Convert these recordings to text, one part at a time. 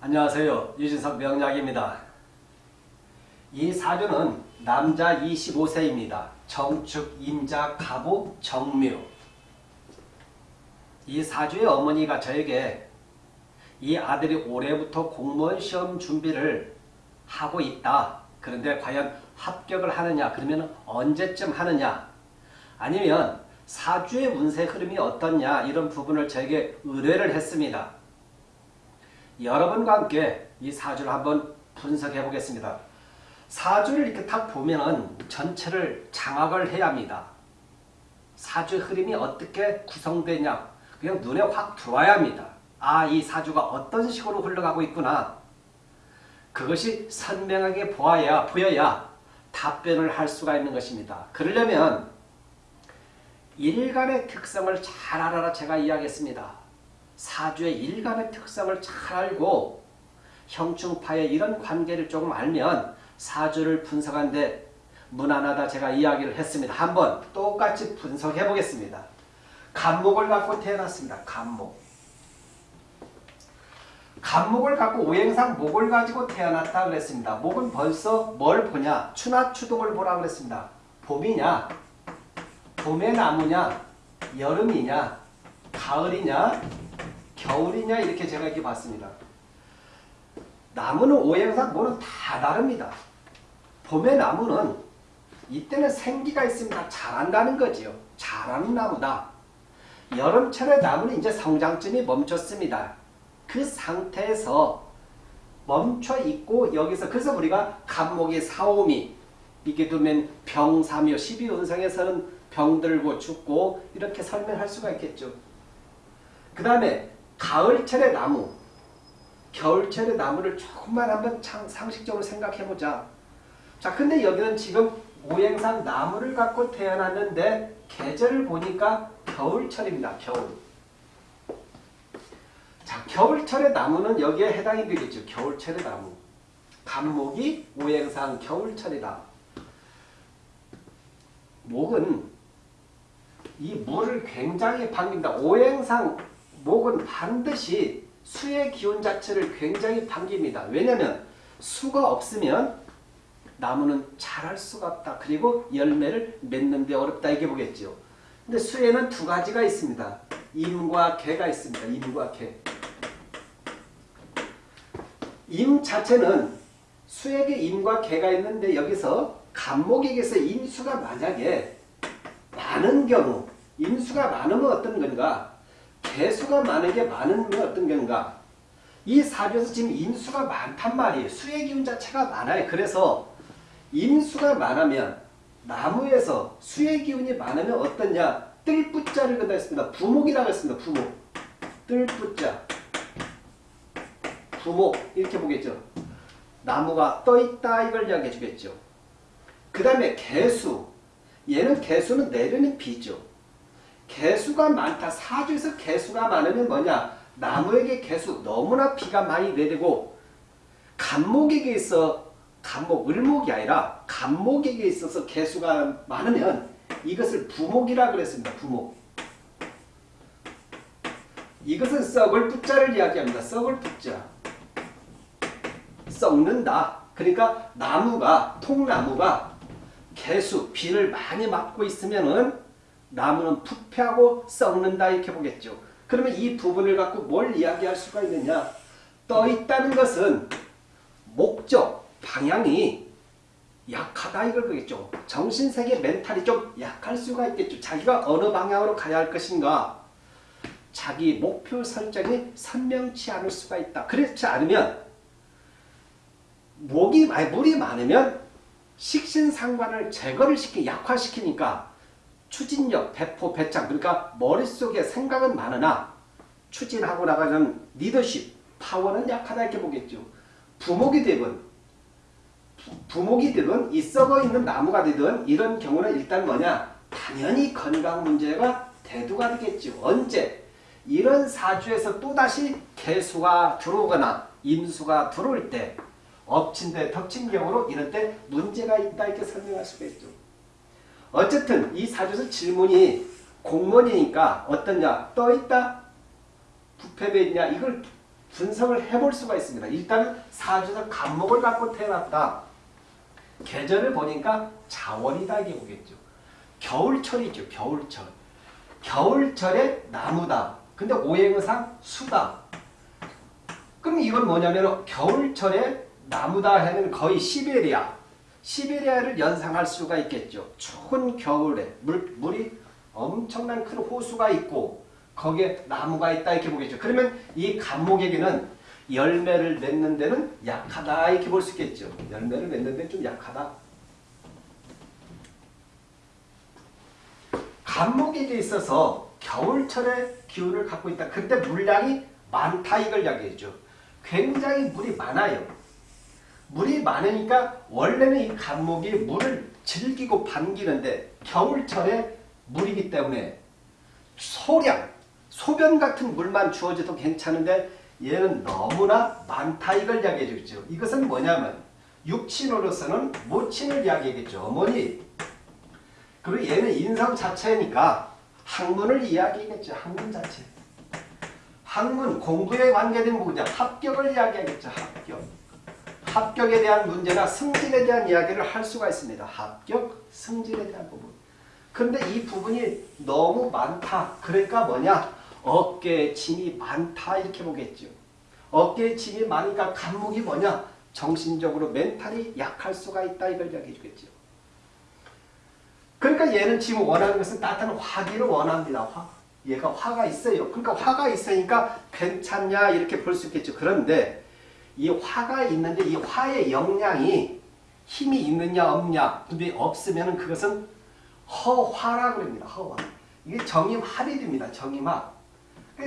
안녕하세요. 유진석 명약입니다. 이 사주는 남자 25세입니다. 정축, 임자, 가부, 정묘. 이 사주의 어머니가 저에게 이 아들이 올해부터 공무원 시험 준비를 하고 있다. 그런데 과연 합격을 하느냐? 그러면 언제쯤 하느냐? 아니면 사주의 운세 흐름이 어떻냐? 이런 부분을 저에게 의뢰를 했습니다. 여러분과 함께 이 사주를 한번 분석해 보겠습니다. 사주를 이렇게 딱 보면은 전체를 장악을 해야 합니다. 사주 흐름이 어떻게 구성되냐 그냥 눈에 확 들어와야 합니다. 아, 이 사주가 어떤 식으로 흘러가고 있구나. 그것이 선명하게 보아야, 보여야 답변을 할 수가 있는 것입니다. 그러려면 일간의 특성을 잘 알아라 제가 이야기했습니다. 사주의 일간의 특성을 잘 알고 형충파의 이런 관계를 조금 알면 사주를 분석하는데 무난하다 제가 이야기를 했습니다. 한번 똑같이 분석해 보겠습니다. 간목을 갖고 태어났습니다. 간목. 간목을 갖고 오행상 목을 가지고 태어났다 그랬습니다. 목은 벌써 뭘 보냐? 추나 추동을 보라 그랬습니다. 봄이냐? 봄의 나무냐? 여름이냐? 가을이냐? 겨울이냐? 이렇게 제가 이렇게 봤습니다. 나무는 오행상 뭐는 다 다릅니다. 봄의 나무는 이때는 생기가 있습니다. 자란다는 거지요. 자라는 나무다. 여름철의 나무는 이제 성장점이 멈췄습니다. 그 상태에서 멈춰 있고 여기서 그래서 우리가 간목이 사오미 이게 두면 병사묘 12운성에서는 병들고 죽고 이렇게 설명할 수가 있겠죠. 그 다음에 가을철의 나무 겨울철의 나무를 조금만 한번 상식적으로 생각해보자. 자, 근데 여기는 지금 오행상 나무를 갖고 태어났는데 계절을 보니까 겨울철입니다. 겨울. 자, 겨울철의 나무는 여기에 해당이 되겠죠. 겨울철의 나무. 간목이 오행상 겨울철이다. 목은 이 물을 굉장히 반깁니다. 오행상 목은 반드시 수의 기운 자체를 굉장히 반깁니다. 왜냐하면 수가 없으면 나무는 자랄 수가 없다. 그리고 열매를 맺는 데 어렵다 이게 보겠죠. 근데 수에는 두 가지가 있습니다. 임과 개가 있습니다. 임과 개. 임 자체는 수에게 임과 개가 있는데 여기서 간목에게서 임수가 만약에 많은 경우 임수가 많으면 어떤 건가? 개수가 많은 게 많으면 어떤 건가? 이 사주에서 지금 임수가 많단 말이에요. 수의 기운 자체가 많아요. 그래서 임수가 많으면 나무에서 수의 기운이 많으면 어떠냐? 뜰뿌자를 그다 했습니다. 부목이라고 했습니다. 부목. 뜰뿌자. 부목 이렇게 보겠죠. 나무가 떠있다 이걸 이야기해 주겠죠. 그 다음에 개수. 얘는 개수는 내리는 비죠. 개수가 많다. 사주에서 개수가 많으면 뭐냐? 나무에게 개수 너무나 비가 많이 내리고 간목에게 있어 간목, 을목이 아니라 간목에게 있어서 개수가 많으면 이것을 부목이라 그랬습니다. 부목. 이것은 썩을 뿌자를 이야기합니다. 썩을 뿌자. 썩는다. 그러니까 나무가 통나무가 개수, 비를 많이 맞고 있으면은 나무는 부패하고 썩는다 이렇게 보겠죠. 그러면 이 부분을 갖고 뭘 이야기할 수가 있느냐? 떠 있다는 것은 목적, 방향이 약하다 이걸 보겠죠. 정신세계 멘탈이 좀 약할 수가 있겠죠. 자기가 어느 방향으로 가야 할 것인가 자기 목표 설정이 선명치 않을 수가 있다. 그렇지 않으면 목이 물이 많으면 식신상관을 제거를 시키 약화시키니까 추진력, 배포, 배짱 그러니까 머릿속에 생각은 많으나 추진하고 나가는 리더십, 파워는 약하다 이렇게 보겠죠. 부목이 되건 부목이 되건 이 썩어 있는 나무가 되든 이런 경우는 일단 뭐냐 당연히 건강 문제가 대두가 되겠죠. 언제? 이런 사주에서 또다시 개수가 들어오거나 임수가 들어올 때 엎친 데 덮친 경우로 이럴 때 문제가 있다 이렇게 설명할 수가 있죠. 어쨌든 이 사주에서 질문이 공무원이니까 어떠냐 떠있다 부패배 있냐 이걸 분석을 해볼 수가 있습니다. 일단 사주에서 간목을 갖고 태어났다. 계절을 보니까 자월이다 이게 보겠죠. 겨울철이죠. 겨울철. 겨울철에 나무다. 근데 오행의상 수다. 그럼 이건 뭐냐면 겨울철에 나무다 하면 거의 시베리아. 시베리아를 연상할 수가 있겠죠. 추운 겨울에 물, 물이 엄청난 큰 호수가 있고 거기에 나무가 있다 이렇게 보겠죠. 그러면 이 간목에게는 열매를 맺는 데는 약하다 이렇게 볼 수 있겠죠. 열매를 맺는 데는 좀 약하다. 간목에게 있어서 겨울철의 기운을 갖고 있다. 그때 물량이 많다 이걸 이야기해죠. 굉장히 물이 많아요. 물이 많으니까 원래는 이 간목이 물을 즐기고 반기는데 겨울철에 물이기 때문에 소량, 소변 같은 물만 주어져도 괜찮은데 얘는 너무나 많다 이걸 이야기해 주죠. 이것은 뭐냐면 육친으로서는 모친을 이야기하겠죠. 어머니. 그리고 얘는 인성 자체니까 학문을 이야기하겠죠. 학문 자체. 학문, 공부에 관계된 부분이야. 합격을 이야기하겠죠. 합격. 합격에 대한 문제나 승진에 대한 이야기를 할 수가 있습니다. 합격, 승진에 대한 부분. 근데 이 부분이 너무 많다. 그러니까 뭐냐? 어깨에 짐이 많다 이렇게 보겠죠. 어깨에 짐이 많으니까 간목이 뭐냐? 정신적으로 멘탈이 약할 수가 있다 이걸 이야기해 주겠죠. 그러니까 얘는 지금 원하는 것은 따뜻한 화기를 원합니다. 화. 얘가 화가 있어요. 그러니까 화가 있으니까 괜찮냐 이렇게 볼 수 있겠죠. 그런데 이 화가 있는데 이 화의 영향이 힘이 있느냐 없냐 근데 없으면 그것은 허화라고 합니다. 허화. 이게 정임합이 됩니다. 정임합.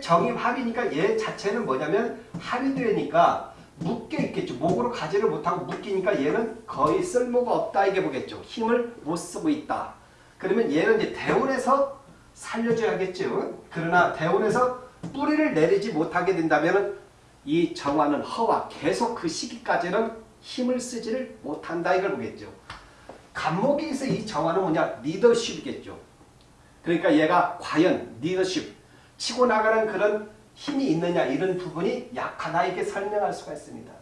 정임합이니까 얘 자체는 뭐냐면 합이 되니까 묶여 있겠죠. 목으로 가지를 못하고 묶이니까 얘는 거의 쓸모가 없다 이게 보겠죠. 힘을 못 쓰고 있다. 그러면 얘는 이제 대운에서 살려줘야겠죠. 그러나 대운에서 뿌리를 내리지 못하게 된다면 이 정화는 허와 계속 그 시기까지는 힘을 쓰지를 못한다 이걸 보겠죠. 간목에서 이 정화는 뭐냐? 리더십이겠죠. 그러니까 얘가 과연 리더십, 치고 나가는 그런 힘이 있느냐 이런 부분이 약하다 이렇게 설명할 수가 있습니다.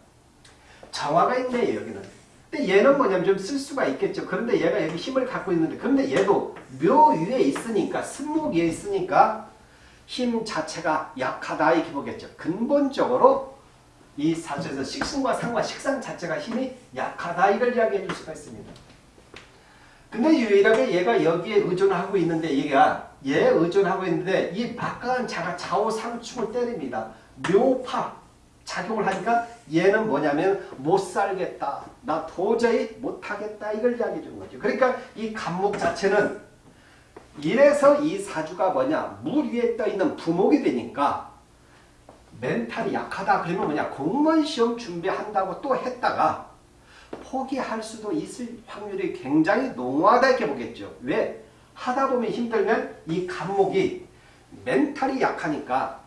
정화가 있네 여기는. 근데 얘는 뭐냐면 좀 쓸 수가 있겠죠. 그런데 얘가 여기 힘을 갖고 있는데 그런데 얘도 묘 위에 있으니까 승목 위에 있으니까 힘 자체가 약하다 이렇게 보겠죠. 근본적으로 이 사주에서 식신과 상과 식상 자체가 힘이 약하다 이걸 이야기해 줄 수가 있습니다. 근데 유일하게 얘가 여기에 의존하고 있는데 얘가 얘 의존하고 있는데 이 막강한 자가 좌우 상충을 때립니다. 묘파 작용을 하니까 얘는 뭐냐면 못 살겠다. 나 도저히 못하겠다. 이걸 이야기해 주는 거죠. 그러니까 이 감목 자체는 이래서 이 사주가 뭐냐 물 위에 떠있는 부목이 되니까 멘탈이 약하다 그러면 뭐냐 공무원 시험 준비한다고 또 했다가 포기할 수도 있을 확률이 굉장히 농후하다 이렇게 보겠죠. 왜? 하다 보면 힘들면 이 갑목이 멘탈이 약하니까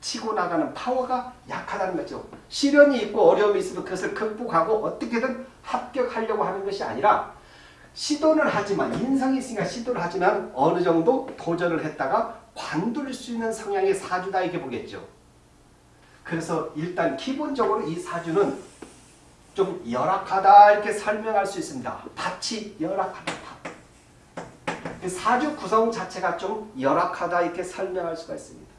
치고 나가는 파워가 약하다는 거죠. 시련이 있고 어려움이 있어도 그것을 극복하고 어떻게든 합격하려고 하는 것이 아니라 시도는 하지만 인성이 있으니까 시도를 하지만 어느 정도 도전을 했다가 관둘 수 있는 성향의 사주다 이렇게 보겠죠. 그래서 일단 기본적으로 이 사주는 좀 열악하다 이렇게 설명할 수 있습니다. 밭이 열악하다. 그 사주 구성 자체가 좀 열악하다 이렇게 설명할 수가 있습니다.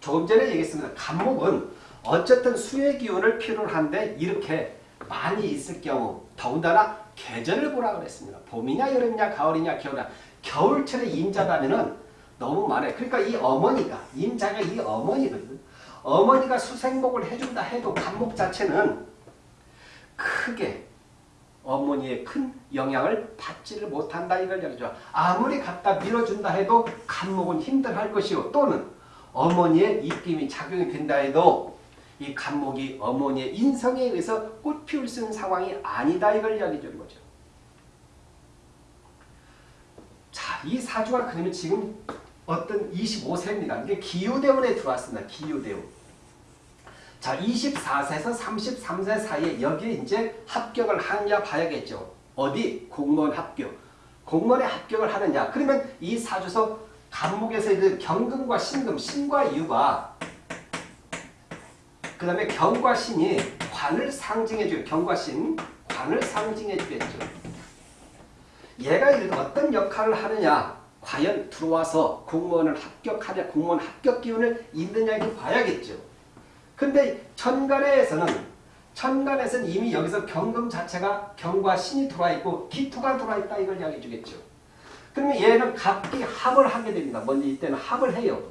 조금 전에 얘기했습니다. 간목은 어쨌든 수의 기운을 필요로 한데 이렇게 많이 있을 경우 더군다나 계절을 보라 그랬습니다. 봄이냐 여름이냐 가을이냐 겨울이냐 겨울철에 임자다면은 너무 많아요. 그러니까 이 어머니가 임자가 이 어머니거든. 어머니가 수생목을 해준다 해도 간목 자체는 크게 어머니의 큰 영향을 받지를 못한다 이걸 얘기죠. 아무리 갖다 밀어준다 해도 간목은 힘들할 것이요. 또는 어머니의 입김이 작용이 된다 해도 이 간목이 어머니의 인성에 의해서 꽃 피울 수 있는 상황이 아니다 이걸 이야기해 주는 거죠. 자, 이 사주가 그러면 지금 어떤 25세입니다. 이게 기유대운에 들어왔습니다. 기유대운. 자, 24세에서 33세 사이에 여기에 이제 합격을 하느냐 봐야겠죠. 어디? 공무원 합격. 공무원에 합격을 하느냐. 그러면 이 사주에서 간목에서 그 경금과 신금, 신과 유가 그 다음에 경과신이 관을 상징해줘요. 경과신 관을 상징해주겠죠. 얘가 어떤 역할을 하느냐 과연 들어와서 공무원을 합격하냐 공무원 합격 기운을 있느냐 이걸 봐야겠죠. 근데 천간에서는 천간에서는 이미 여기서 경금 자체가 경과 신이 들어와 있고 기토가 들어와 있다 이걸 이야기해 주겠죠. 그러면 얘는 갑기 합을 하게 됩니다. 먼저 이때는 합을 해요.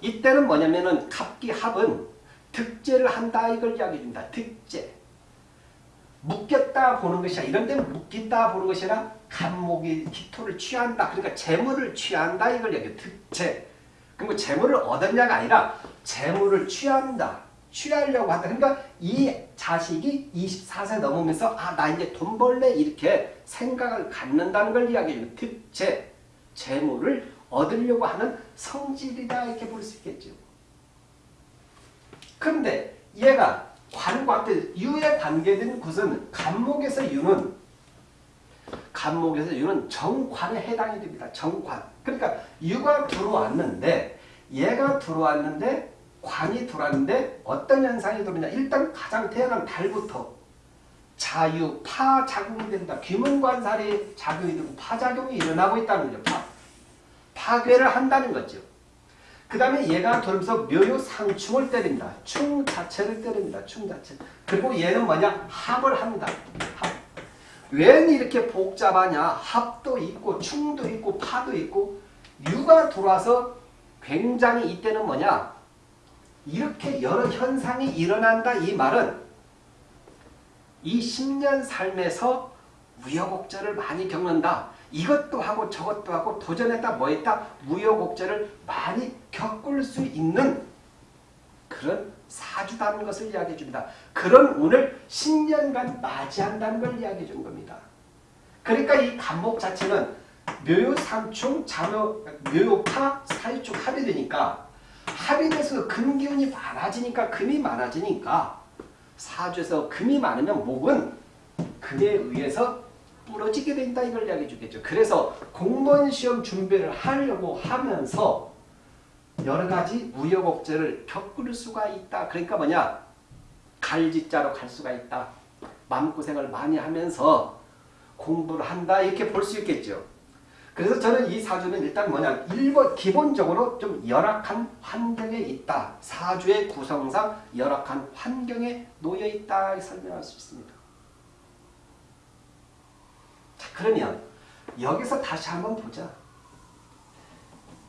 이때는 뭐냐면은 갑기 합은 득제를 한다 이걸 이야기해 줍니다. 득제. 묶였다 보는 것이 아니라 이런 데는 묶인다 보는 것이 아니라 간목이 기토를 취한다. 그러니까 재물을 취한다 이걸 얘기해요. 득제. 그럼 재물을 얻었냐가 아니라 재물을 취한다. 취하려고 한다. 그러니까 이 자식이 24세 넘으면서 아 나 이제 돈 벌래 이렇게 생각을 갖는다는 걸 이야기해요. 득제. 재물을 얻으려고 하는 성질이다 이렇게 볼 수 있겠죠. 그런데 얘가 관과 유에 관계된 곳은 간목에서 유는 간목에서 유는 정관에 해당이 됩니다. 정관. 그러니까 유가 들어왔는데 얘가 들어왔는데 관이 들어왔는데 어떤 현상이 들어오냐. 일단 가장 태어난 달부터 자유, 파 작용이 된다. 귀문관살이 작용이 되고 파작용이 일어나고 있다는 거죠. 파. 파괴를 한다는 거죠. 그 다음에 얘가 돌면서 묘요 상충을 때립니다. 충 자체를 때립니다. 충 자체. 그리고 얘는 뭐냐? 합을 한다. 합. 왜 이렇게 복잡하냐? 합도 있고 충도 있고 파도 있고 유가 들어와서 굉장히 이때는 뭐냐? 이렇게 여러 현상이 일어난다 이 말은 이 10년 삶에서 우여곡절을 많이 겪는다. 이것도 하고 저것도 하고 도전했다 뭐했다 무효곡절을 많이 겪을 수 있는 그런 사주다는 것을 이야기해 줍니다. 그런 운을 10년간 맞이한다는 걸 이야기해 준 겁니다. 그러니까 이 간목 자체는 묘요삼충, 자묘, 묘요파, 사유축 합이 되니까 합이 돼서 금기운이 많아지니까 금이 많아지니까 사주에서 금이 많으면 목은 금에 의해서 부러지게 된다 이걸 이야기해 주겠죠. 그래서 공무원 시험 준비를 하려고 하면서 여러 가지 우여곡절을 겪을 수가 있다. 그러니까 뭐냐? 갈짓자로 갈 수가 있다. 마음고생을 많이 하면서 공부를 한다 이렇게 볼 수 있겠죠. 그래서 저는 이 사주는 일단 뭐냐 1번 기본적으로 좀 열악한 환경에 있다. 사주의 구성상 열악한 환경에 놓여 있다 설명할 수 있습니다. 자 그러면 여기서 다시 한번 보자.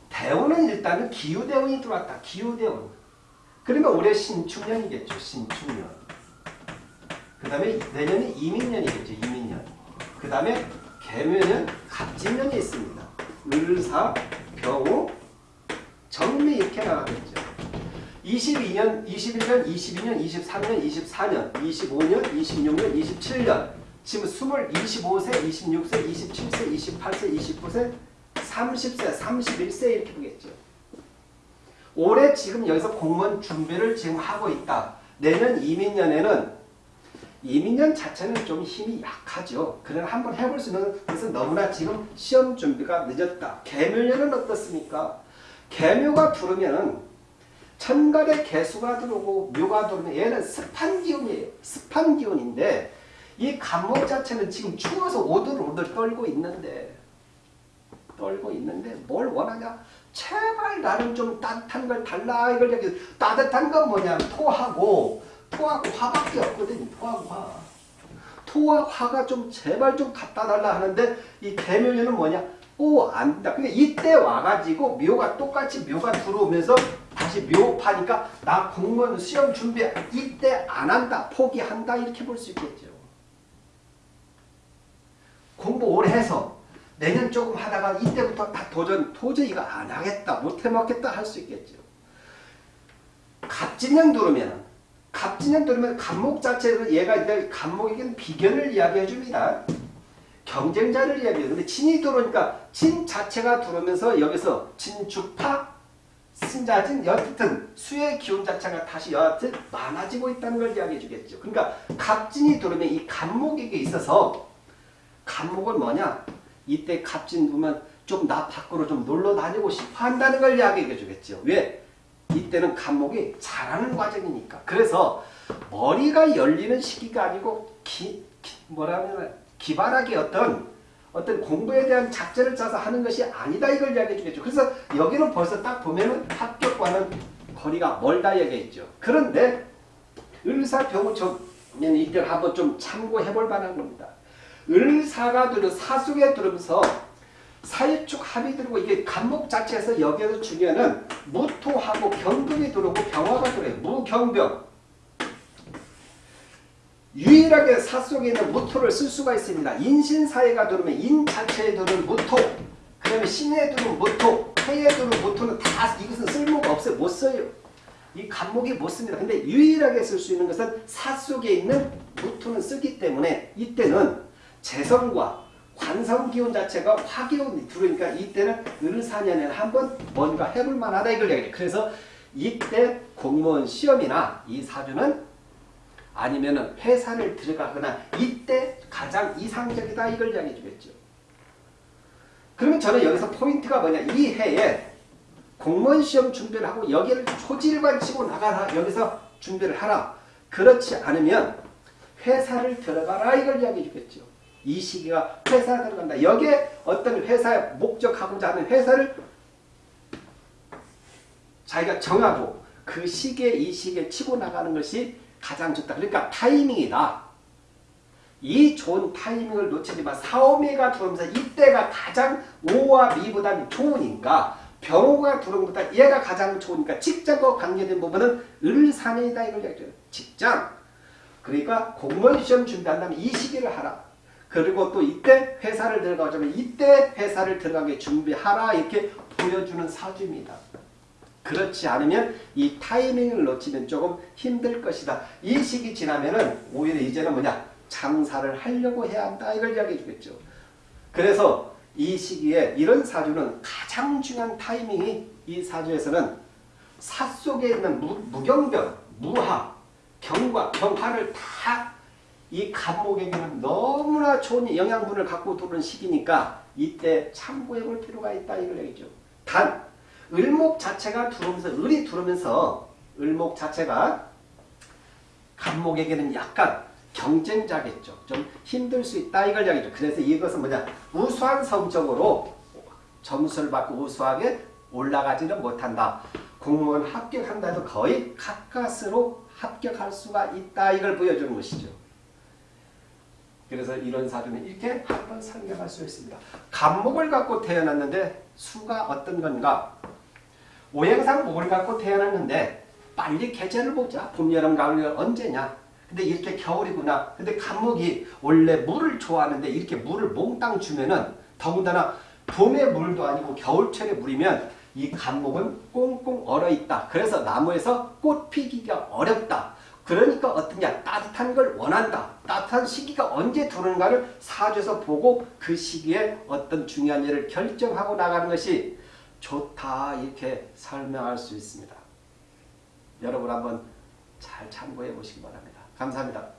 대운은 일단은 기후대운이 들어왔다. 기후대운. 그러면 올해 신축년이겠죠. 신축년. 그 다음에 내년이 이민년이겠죠. 이민년. 그 다음에 개묘년 갑진년이 있습니다. 을사, 병우, 정미 이렇게 나가겠죠. 22년, 21년, 22년, 23년, 24년, 25년, 26년, 27년 지금 20, 25세, 26세, 27세, 28세, 29세, 30세, 31세 이렇게 보겠죠. 올해 지금 여기서 공무원 준비를 지금 하고 있다. 내년 이민년에는 이민년 자체는 좀 힘이 약하죠. 그러나 한번 해볼 수 있는 것은 너무나 지금 시험 준비가 늦었다. 개묘년은 어떻습니까? 개묘가 들어오면은 천간에 개수가 들어오고 묘가 들어오면 얘는 습한 기운이에요. 습한 기운인데 이 간목 자체는 지금 추워서 오들오들 떨고 있는데 떨고 있는데 뭘 원하냐? 제발 나는 좀 따뜻한 걸 달라 이걸 얘기 따뜻한 건 뭐냐? 토하고 토하고 화밖에 없거든. 토하고 화. 토와 화가 좀 제발 좀 갖다 달라 하는데 이 개묘년은 뭐냐? 오 안다. 근데 이때 와가지고 묘가 똑같이 묘가 들어오면서 다시 묘파니까 나 공무원 시험 준비 이때 안 한다. 포기한다. 이렇게 볼 수 있겠죠. 공부 오래 해서 내년 조금 하다가 이때부터 다 도전 도저히 이거 안 하겠다. 못 해 먹겠다 할 수 있겠죠. 갑진년 들어오면 갑진년 들으면 간목 자체로 얘가 이제 간목에게는 비견을 이야기해 줍니다. 경쟁자를 이야기해요. 근데 진이 들어오니까 진 자체가 들어오면서 여기서 진주파, 신자진, 여튼 수의 기운 자체가 다시 여하튼 많아지고 있다는 걸 이야기해 주겠죠. 그러니까 갑진이 들어오면 이 간목에게 있어서 간목은 뭐냐? 이때 갑진 보면 좀 나 밖으로 좀 놀러 다니고 싶어 한다는 걸 이야기해 주겠죠. 왜? 이때는 간목이 자라는 과정이니까. 그래서 머리가 열리는 시기가 아니고 기, 기 뭐라면 기발하게 어떤 어떤 공부에 대한 작전을 짜서 하는 것이 아니다 이걸 이야기해 주겠죠. 그래서 여기는 벌써 딱 보면은 합격과는 거리가 멀다 얘기했죠. 그런데 을사병우처럼 이때 한번 좀 참고해 볼 만한 겁니다. 을사가 들어 사속에 들으면서 사유축 합이 들고 이게 간목 자체에서 여기에서 중요한 무토하고 경금이 들어오고 병화가 들어요. 무경병. 유일하게 사 속에 있는 무토를 쓸 수가 있습니다. 인신사회가 들어오면 인 자체에 들어오는 무토, 그 다음에 신에 들어오는 무토, 해에 들어오는 무토는 다 이것은 쓸모가 없어요. 못 써요. 이 간목이 못 씁니다. 근데 유일하게 쓸 수 있는 것은 사 속에 있는 무토는 쓰기 때문에 이때는 재성과 관성 기운 자체가 화기운이 들어오니까 이때는 을사년에는 한번 뭔가 해볼 만하다 이걸 얘기해요. 그래서 이때 공무원 시험이나 이 사주는 아니면은 회사를 들어가거나 이때 가장 이상적이다 이걸 이야기해 주겠죠. 그러면 저는 여기서 포인트가 뭐냐 이 해에 공무원 시험 준비를 하고 여기를 초질관 치고 나가라 여기서 준비를 하라 그렇지 않으면 회사를 들어가라 이걸 이야기해 주겠죠. 이 시기가 회사 들어간다. 여기에 어떤 회사에 목적하고자 하는 회사를 자기가 정하고 그 시기에 이 시기에 치고 나가는 것이 가장 좋다. 그러니까 타이밍이다. 이 좋은 타이밍을 놓치지 마. 사오미가 들어오면서 이때가 가장 오와 미보다 좋으니까 병호가 들어온 것보다 얘가 가장 좋으니까 직장과 관계된 부분은 을사년이다. 이걸 얘기해요. 직장. 그러니까 공무원 시험 준비한다면 이 시기를 하라. 그리고 또 이때 회사를 들어가자면 이때 회사를 들어가게 준비하라 이렇게 보여주는 사주입니다. 그렇지 않으면 이 타이밍을 놓치면 조금 힘들 것이다. 이 시기 지나면은 오히려 이제는 뭐냐 장사를 하려고 해야 한다 이걸 이야기해 주겠죠. 그래서 이 시기에 이런 사주는 가장 중요한 타이밍이 이 사주에서는 사 속에 있는 무, 무경변, 무하, 경과, 경화를 다 이 간목에게는 너무나 좋은 영양분을 갖고 들어오는 시기니까 이때 참고해 볼 필요가 있다 이걸 얘기죠. 단 을목 자체가 들어오면서 을이 들어오면서 을목 자체가 간목에게는 약간 경쟁자겠죠. 좀 힘들 수 있다 이걸 이야기죠. 그래서 이것은 뭐냐 우수한 성적으로 점수를 받고 우수하게 올라가지는 못한다. 공무원 합격한다 해도 거의 가까스로 합격할 수가 있다 이걸 보여주는 것이죠. 그래서 이런 사주는 이렇게 한번 설명할 수 있습니다. 간목을 갖고 태어났는데 수가 어떤 건가? 오행상 목을 갖고 태어났는데 빨리 계절을 보자. 봄, 여름, 가을, 언제냐? 근데 이렇게 겨울이구나. 근데 간목이 원래 물을 좋아하는데 이렇게 물을 몽땅 주면은 더군다나 봄의 물도 아니고 겨울철의 물이면 이 간목은 꽁꽁 얼어있다. 그래서 나무에서 꽃 피기가 어렵다. 그러니까 어떠냐 따뜻한 걸 원한다. 따뜻한 시기가 언제 들어오는가를 사주에서 보고 그 시기에 어떤 중요한 일을 결정하고 나가는 것이 좋다 이렇게 설명할 수 있습니다. 여러분 한번 잘 참고해 보시기 바랍니다. 감사합니다.